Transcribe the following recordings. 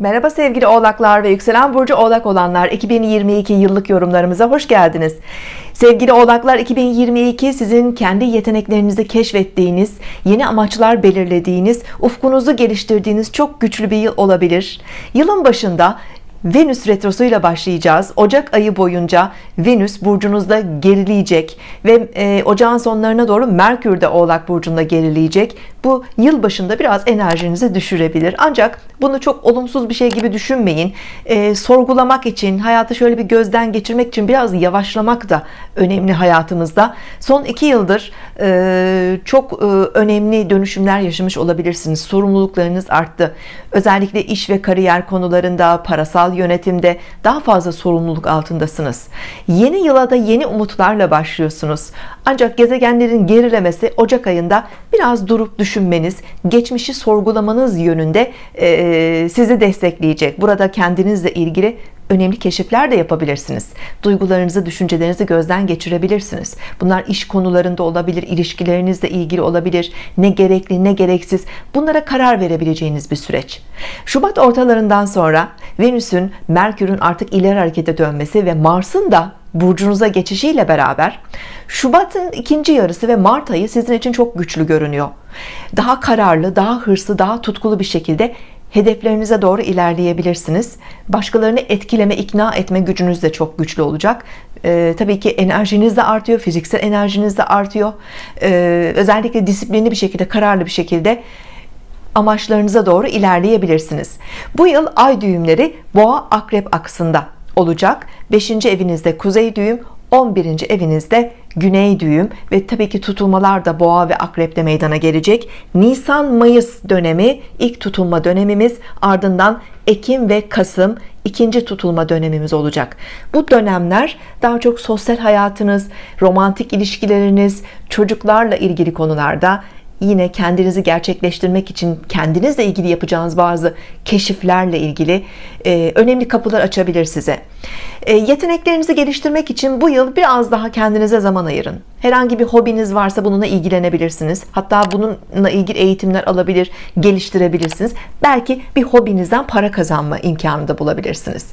Merhaba sevgili oğlaklar ve yükselen burcu oğlak olanlar 2022 yıllık yorumlarımıza hoş geldiniz. Sevgili oğlaklar 2022 sizin kendi yeteneklerinizi keşfettiğiniz yeni amaçlar belirlediğiniz ufkunuzu geliştirdiğiniz çok güçlü bir yıl olabilir. Yılın başında Venüs retrosuyla başlayacağız. Ocak ayı boyunca Venüs burcunuzda gerileyecek ve e, ocağın sonlarına doğru Merkür de oğlak burcunda gerileyecek. Bu yıl başında biraz enerjinizi düşürebilir. Ancak bunu çok olumsuz bir şey gibi düşünmeyin. E, sorgulamak için hayatı şöyle bir gözden geçirmek için biraz yavaşlamak da önemli hayatımızda. Son iki yıldır e, çok e, önemli dönüşümler yaşamış olabilirsiniz. Sorumluluklarınız arttı. Özellikle iş ve kariyer konularında parasal yönetimde daha fazla sorumluluk altındasınız. Yeni yıla da yeni umutlarla başlıyorsunuz. Ancak gezegenlerin gerilemesi Ocak ayında biraz durup düşünmeniz geçmişi sorgulamanız yönünde e, sizi destekleyecek. Burada kendinizle ilgili önemli keşifler de yapabilirsiniz. Duygularınızı düşüncelerinizi gözden geçirebilirsiniz. Bunlar iş konularında olabilir ilişkilerinizle ilgili olabilir. Ne gerekli ne gereksiz. Bunlara karar verebileceğiniz bir süreç. Şubat ortalarından sonra Venüs'ün Merkür'ün artık ileri harekete dönmesi ve Mars'ın da burcunuza geçişiyle beraber Şubat'ın ikinci yarısı ve Mart ayı sizin için çok güçlü görünüyor. Daha kararlı daha hırslı daha tutkulu bir şekilde hedeflerinize doğru ilerleyebilirsiniz. Başkalarını etkileme ikna etme gücünüz de çok güçlü olacak. Ee, tabii ki enerjiniz de artıyor fiziksel enerjiniz de artıyor. Ee, özellikle disiplinli bir şekilde kararlı bir şekilde amaçlarınıza doğru ilerleyebilirsiniz bu yıl ay düğümleri boğa akrep aksında olacak 5. evinizde kuzey düğüm 11. evinizde güney düğüm ve tabii ki tutulmalar da boğa ve akrepte meydana gelecek Nisan Mayıs dönemi ilk tutulma dönemimiz ardından Ekim ve Kasım ikinci tutulma dönemimiz olacak bu dönemler daha çok sosyal hayatınız romantik ilişkileriniz çocuklarla ilgili konularda yine kendinizi gerçekleştirmek için kendinizle ilgili yapacağınız bazı keşiflerle ilgili önemli kapılar açabilir size yeteneklerinizi geliştirmek için bu yıl biraz daha kendinize zaman ayırın. Herhangi bir hobiniz varsa bununla ilgilenebilirsiniz. Hatta bununla ilgili eğitimler alabilir geliştirebilirsiniz. Belki bir hobinizden para kazanma imkanı da bulabilirsiniz.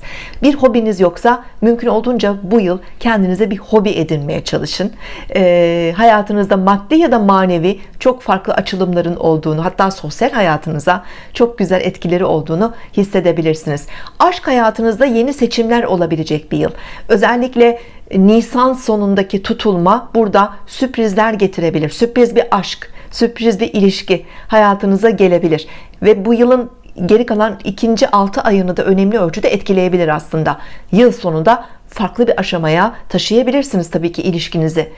Bir hobiniz yoksa mümkün olduğunca bu yıl kendinize bir hobi edinmeye çalışın. E, hayatınızda maddi ya da manevi çok farklı açılımların olduğunu hatta sosyal hayatınıza çok güzel etkileri olduğunu hissedebilirsiniz. Aşk hayatınızda yeni seçimler olabilecek bir yıl. Özellikle Nisan sonundaki tutulma burada sürprizler getirebilir. Sürpriz bir aşk sürpriz bir ilişki hayatınıza gelebilir. Ve bu yılın geri kalan ikinci altı ayını da önemli ölçüde etkileyebilir aslında. Yıl sonunda farklı bir aşamaya taşıyabilirsiniz tabii ki ilişkinizi.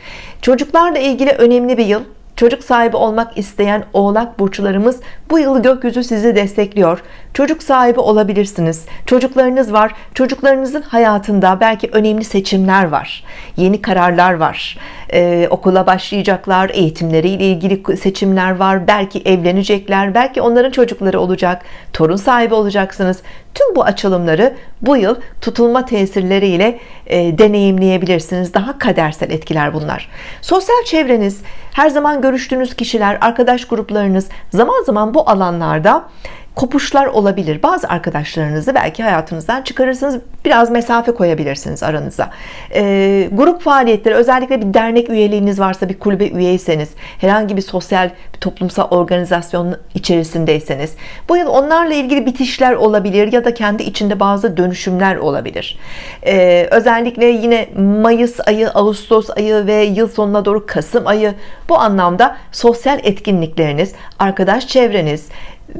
Çocuklarla ilgili önemli bir yıl çocuk sahibi olmak isteyen oğlak burçlarımız bu yıl gökyüzü sizi destekliyor. Çocuk sahibi olabilirsiniz. Çocuklarınız var. Çocuklarınızın hayatında belki önemli seçimler var. Yeni kararlar var ee, okula başlayacaklar eğitimleriyle ilgili seçimler var belki evlenecekler belki onların çocukları olacak torun sahibi olacaksınız. Tüm bu açılımları bu yıl tutulma tesirleriyle e, deneyimleyebilirsiniz. Daha kadersel etkiler bunlar. Sosyal çevreniz her zaman görüştüğünüz kişiler arkadaş gruplarınız zaman zaman bu alanlarda kopuşlar olabilir. Bazı arkadaşlarınızı belki hayatınızdan çıkarırsınız biraz mesafe koyabilirsiniz aranıza. E, grup faaliyetleri özellikle bir dernek üyeliğiniz varsa bir kulübe üyeyseniz herhangi bir sosyal bir toplumsal organizasyon içerisindeyseniz bu yıl onlarla ilgili bitişler olabilir ya da kendi içinde bazı dönüşümler olabilir. E, özellikle yine Mayıs ayı Ağustos ayı ve yıl sonuna doğru Kasım ayı bu anlamda sosyal etkinlikleriniz arkadaş çevreniz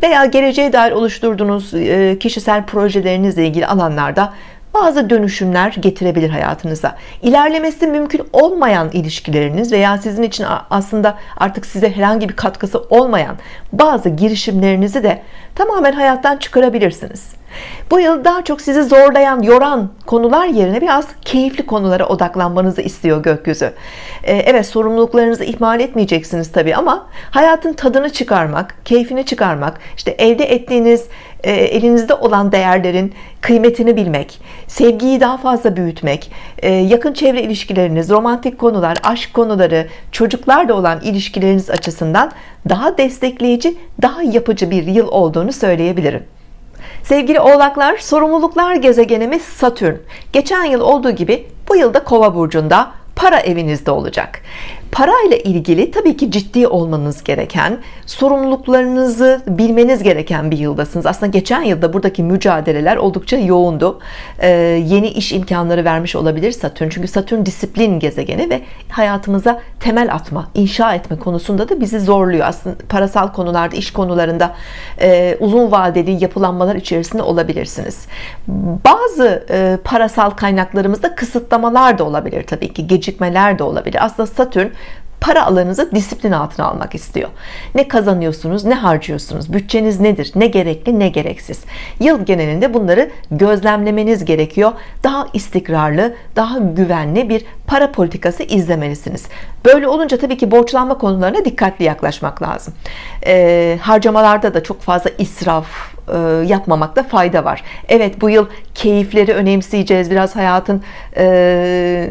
veya geleceğe dair oluşturduğunuz e, kişisel projelerinizle ilgili alanlarda bazı dönüşümler getirebilir hayatınıza. İlerlemesi mümkün olmayan ilişkileriniz veya sizin için aslında artık size herhangi bir katkısı olmayan bazı girişimlerinizi de tamamen hayattan çıkarabilirsiniz. Bu yıl daha çok sizi zorlayan yoran konular yerine biraz keyifli konulara odaklanmanızı istiyor gökyüzü. Ee, Evet sorumluluklarınızı ihmal etmeyeceksiniz tabi ama hayatın tadını çıkarmak keyfini çıkarmak işte elde ettiğiniz e, elinizde olan değerlerin kıymetini bilmek sevgiyi daha fazla büyütmek e, yakın çevre ilişkileriniz romantik konular aşk konuları çocuklarla olan ilişkileriniz açısından daha destekleyici daha yapıcı bir yıl olduğunu söyleyebilirim. Sevgili oğlaklar sorumluluklar gezegenimiz Satürn. Geçen yıl olduğu gibi bu yılda kova burcunda para evinizde olacak para ile ilgili tabii ki ciddi olmanız gereken sorumluluklarınızı bilmeniz gereken bir yıldasınız. Aslında geçen yılda buradaki mücadeleler oldukça yoğundu. Ee, yeni iş imkanları vermiş olabilir Satürn. Çünkü Satürn disiplin gezegeni ve hayatımıza temel atma inşa etme konusunda da bizi zorluyor. Aslında parasal konularda iş konularında e, uzun vadeli yapılanmalar içerisinde olabilirsiniz. Bazı e, parasal kaynaklarımızda kısıtlamalar da olabilir tabii ki gecikmeler de olabilir. Aslında Satürn para alanınızı disiplin altına almak istiyor. Ne kazanıyorsunuz ne harcıyorsunuz bütçeniz nedir ne gerekli ne gereksiz? Yıl genelinde bunları gözlemlemeniz gerekiyor. Daha istikrarlı daha güvenli bir para politikası izlemelisiniz. Böyle olunca tabii ki borçlanma konularına dikkatli yaklaşmak lazım. Ee, harcamalarda da çok fazla israf e, yapmamakta fayda var. Evet bu yıl keyifleri önemseyeceğiz. Biraz hayatın e,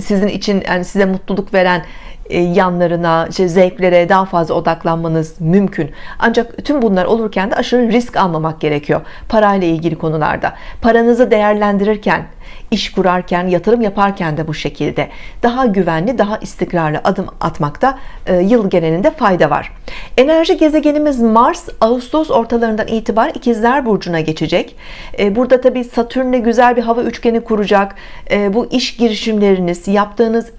sizin için yani size mutluluk veren yanlarına, işte zevklere daha fazla odaklanmanız mümkün. Ancak tüm bunlar olurken de aşırı risk almamak gerekiyor. Parayla ilgili konularda. Paranızı değerlendirirken, iş kurarken, yatırım yaparken de bu şekilde daha güvenli, daha istikrarlı adım atmakta e, yıl genelinde fayda var. Enerji gezegenimiz Mars Ağustos ortalarından itibaren ikizler burcuna geçecek. E, burada tabi Satürn'le güzel bir hava üçgeni kuracak. E, bu iş girişimleriniz, yaptığınız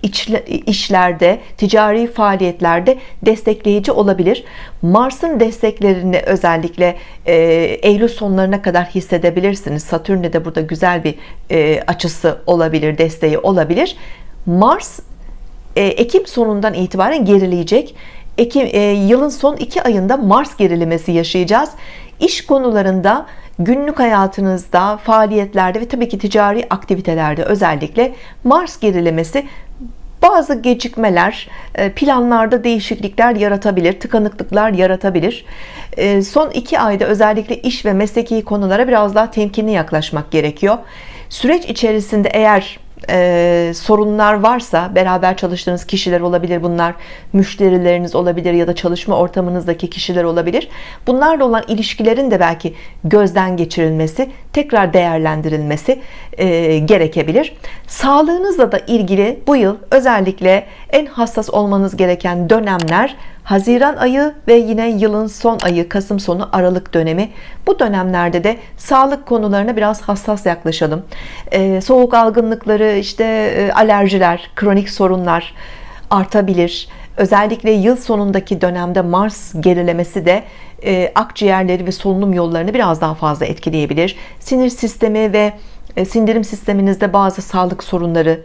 işlerde, ticari faaliyetlerde destekleyici olabilir. Mars'ın desteklerini özellikle Eylül sonlarına kadar hissedebilirsiniz. Satürn'le de burada güzel bir açısı olabilir, desteği olabilir. Mars Ekim sonundan itibaren gerileyecek Ekim, e, yılın son iki ayında Mars gerilemesi yaşayacağız İş konularında günlük hayatınızda faaliyetlerde ve tabii ki ticari aktivitelerde özellikle Mars gerilemesi bazı gecikmeler e, planlarda değişiklikler yaratabilir tıkanıklıklar yaratabilir. E, son iki ayda özellikle iş ve mesleki konulara biraz daha temkinli yaklaşmak gerekiyor. Süreç içerisinde eğer e, sorunlar varsa beraber çalıştığınız kişiler olabilir bunlar müşterileriniz olabilir ya da çalışma ortamınızdaki kişiler olabilir. Bunlarla olan ilişkilerin de belki gözden geçirilmesi tekrar değerlendirilmesi e, gerekebilir. Sağlığınızla da ilgili bu yıl özellikle en hassas olmanız gereken dönemler Haziran ayı ve yine yılın son ayı Kasım sonu Aralık dönemi. Bu dönemlerde de sağlık konularına biraz hassas yaklaşalım. Ee, soğuk algınlıkları işte e, alerjiler kronik sorunlar artabilir. Özellikle yıl sonundaki dönemde Mars gerilemesi de e, akciğerleri ve solunum yollarını biraz daha fazla etkileyebilir. Sinir sistemi ve e, sindirim sisteminizde bazı sağlık sorunları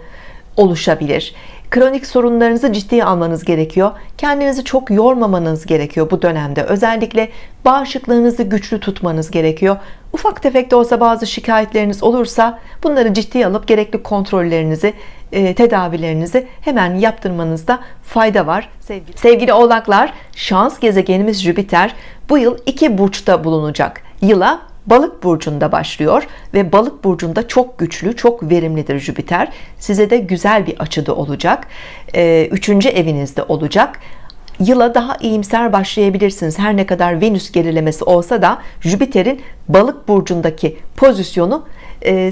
oluşabilir kronik sorunlarınızı ciddiye almanız gerekiyor. Kendinizi çok yormamanız gerekiyor bu dönemde. Özellikle bağışıklığınızı güçlü tutmanız gerekiyor. Ufak tefek de olsa bazı şikayetleriniz olursa bunları ciddiye alıp gerekli kontrollerinizi e, tedavilerinizi hemen yaptırmanızda fayda var. Sevgili, sevgili oğlaklar şans gezegenimiz Jüpiter bu yıl iki burçta bulunacak. Yıla balık burcunda başlıyor ve balık burcunda çok güçlü çok verimlidir Jüpiter. Size de güzel bir açıda olacak. Ee, üçüncü evinizde olacak. Yıla daha iyimser başlayabilirsiniz. Her ne kadar Venüs gerilemesi olsa da Jüpiter'in balık burcundaki pozisyonu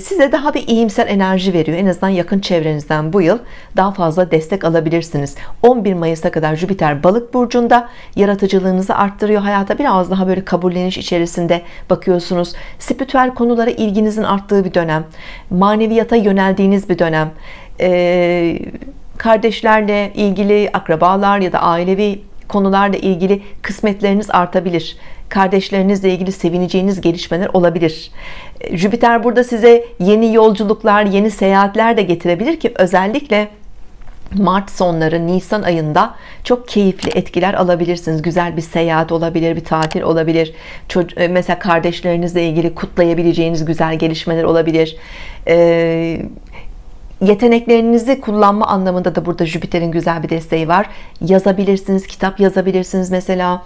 size daha bir iyimser enerji veriyor. En azından yakın çevrenizden bu yıl daha fazla destek alabilirsiniz. 11 Mayıs'a kadar Jüpiter balık burcunda yaratıcılığınızı arttırıyor hayata. Biraz daha böyle kabulleniş içerisinde bakıyorsunuz. Spiritüel konulara ilginizin arttığı bir dönem maneviyata yöneldiğiniz bir dönem. Ee, kardeşlerle ilgili akrabalar ya da ailevi konularla ilgili kısmetleriniz artabilir. Kardeşlerinizle ilgili sevineceğiniz gelişmeler olabilir. Jüpiter burada size yeni yolculuklar yeni seyahatler de getirebilir ki özellikle Mart sonları Nisan ayında çok keyifli etkiler alabilirsiniz. Güzel bir seyahat olabilir bir tatil olabilir. E, mesela kardeşlerinizle ilgili kutlayabileceğiniz güzel gelişmeler olabilir. Ee, yeteneklerinizi kullanma anlamında da burada Jüpiter'in güzel bir desteği var. Yazabilirsiniz kitap yazabilirsiniz mesela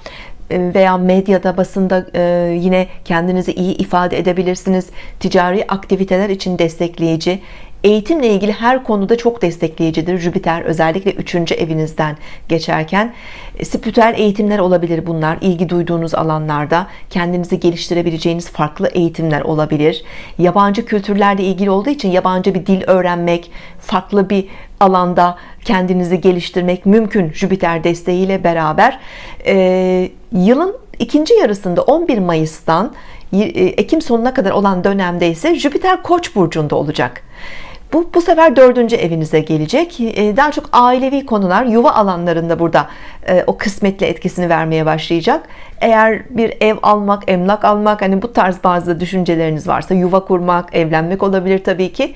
e, veya medyada basında e, yine kendinizi iyi ifade edebilirsiniz. Ticari aktiviteler için destekleyici eğitimle ilgili her konuda çok destekleyicidir. Jüpiter özellikle 3. evinizden geçerken. E, spiritüel eğitimler olabilir bunlar. İlgi duyduğunuz alanlarda kendinizi geliştirebileceğiniz farklı eğitimler olabilir. Yabancı kültürlerle ilgili olduğu için yabancı bir dil öğrenmek farklı bir alanda kendinizi geliştirmek mümkün Jüpiter desteğiyle beraber. Ee, yılın ikinci yarısında 11 Mayıs'tan e, Ekim sonuna kadar olan dönemde ise Jüpiter Koç burcunda olacak bu, bu sefer dördüncü evinize gelecek. Ee, daha çok ailevi konular yuva alanlarında burada e, o kısmetli etkisini vermeye başlayacak. Eğer bir ev almak emlak almak hani bu tarz bazı düşünceleriniz varsa yuva kurmak evlenmek olabilir Tabii ki.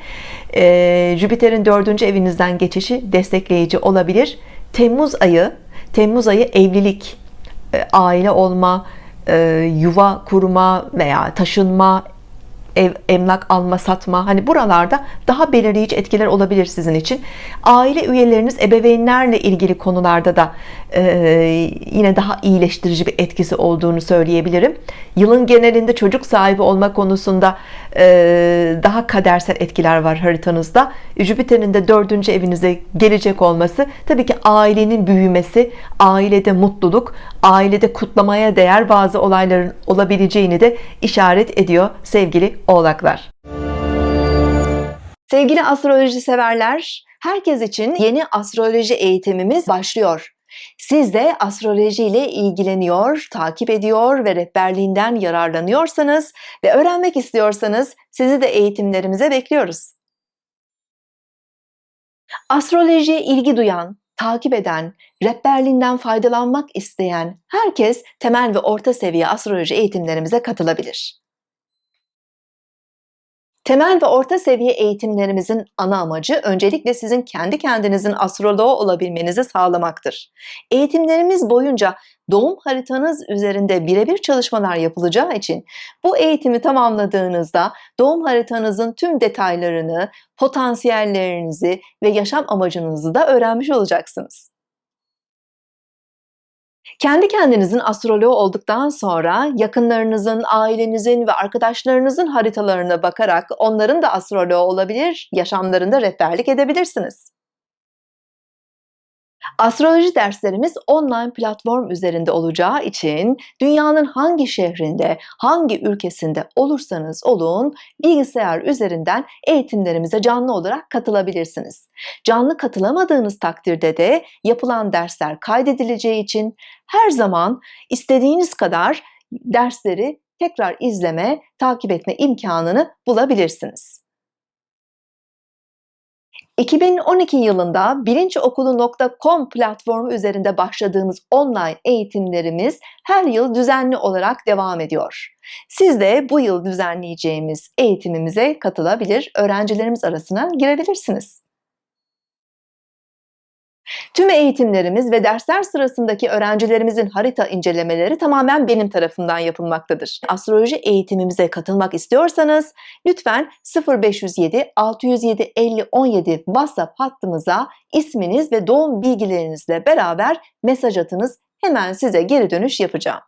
Ee, Jüpiter'in dördüncü evinizden geçişi destekleyici olabilir. Temmuz ayı Temmuz ayı evlilik e, aile olma e, yuva kurma veya taşınma ev, emlak alma satma hani buralarda daha belirleyici etkiler olabilir sizin için. Aile üyeleriniz ebeveynlerle ilgili konularda da e, yine daha iyileştirici bir etkisi olduğunu söyleyebilirim. Yılın genelinde çocuk sahibi olma konusunda e, daha kadersel etkiler var haritanızda. Jüpiter'in de dördüncü evinize gelecek olması tabii ki ailenin büyümesi ailede mutluluk ailede kutlamaya değer bazı olayların olabileceğini de işaret ediyor sevgili oğlaklar sevgili astroloji severler herkes için yeni astroloji eğitimimiz başlıyor siz de astroloji ile ilgileniyor, takip ediyor ve rehberliğinden yararlanıyorsanız ve öğrenmek istiyorsanız sizi de eğitimlerimize bekliyoruz. Astrolojiye ilgi duyan, takip eden, rehberliğinden faydalanmak isteyen herkes temel ve orta seviye astroloji eğitimlerimize katılabilir. Temel ve orta seviye eğitimlerimizin ana amacı öncelikle sizin kendi kendinizin astroloğu olabilmenizi sağlamaktır. Eğitimlerimiz boyunca doğum haritanız üzerinde birebir çalışmalar yapılacağı için bu eğitimi tamamladığınızda doğum haritanızın tüm detaylarını, potansiyellerinizi ve yaşam amacınızı da öğrenmiş olacaksınız. Kendi kendinizin astroloğu olduktan sonra yakınlarınızın, ailenizin ve arkadaşlarınızın haritalarına bakarak onların da astroloğu olabilir, yaşamlarında rehberlik edebilirsiniz. Astroloji derslerimiz online platform üzerinde olacağı için dünyanın hangi şehrinde, hangi ülkesinde olursanız olun bilgisayar üzerinden eğitimlerimize canlı olarak katılabilirsiniz. Canlı katılamadığınız takdirde de yapılan dersler kaydedileceği için her zaman istediğiniz kadar dersleri tekrar izleme, takip etme imkanını bulabilirsiniz. 2012 yılında bilinçokulu.com platformu üzerinde başladığımız online eğitimlerimiz her yıl düzenli olarak devam ediyor. Siz de bu yıl düzenleyeceğimiz eğitimimize katılabilir, öğrencilerimiz arasına girebilirsiniz. Tüm eğitimlerimiz ve dersler sırasındaki öğrencilerimizin harita incelemeleri tamamen benim tarafından yapılmaktadır. Astroloji eğitimimize katılmak istiyorsanız lütfen 0507 607 50 17 WhatsApp hattımıza isminiz ve doğum bilgilerinizle beraber mesaj atınız. Hemen size geri dönüş yapacağım.